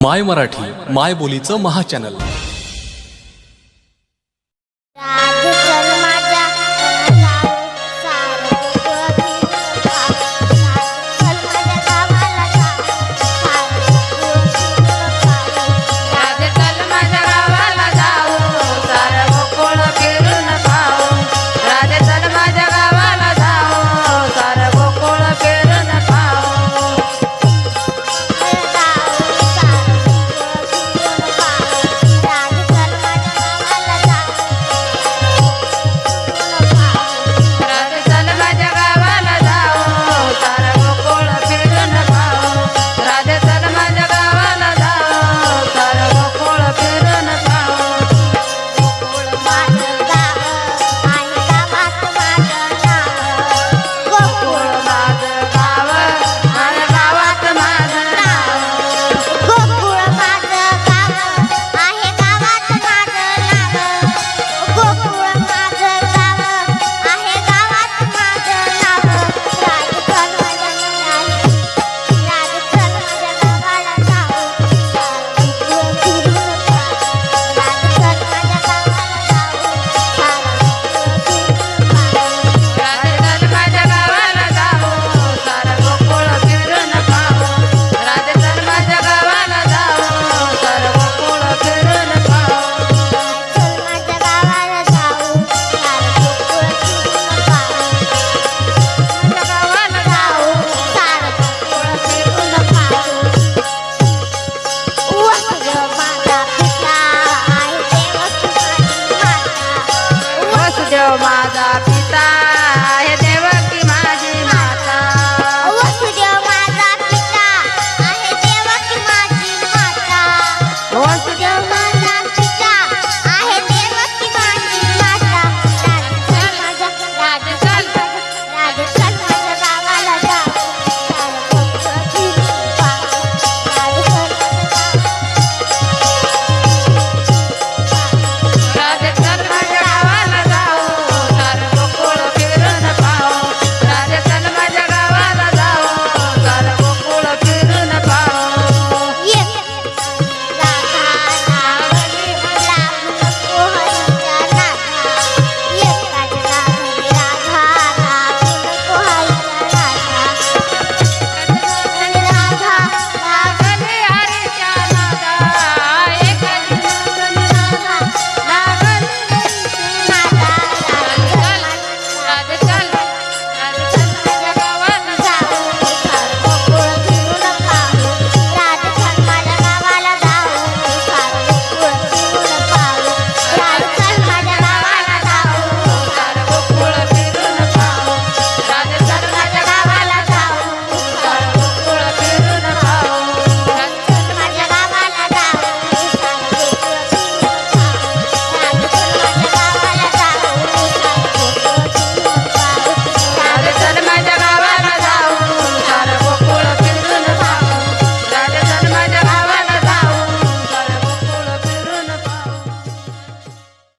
माय मराठी माय बोलीचं महाचॅनल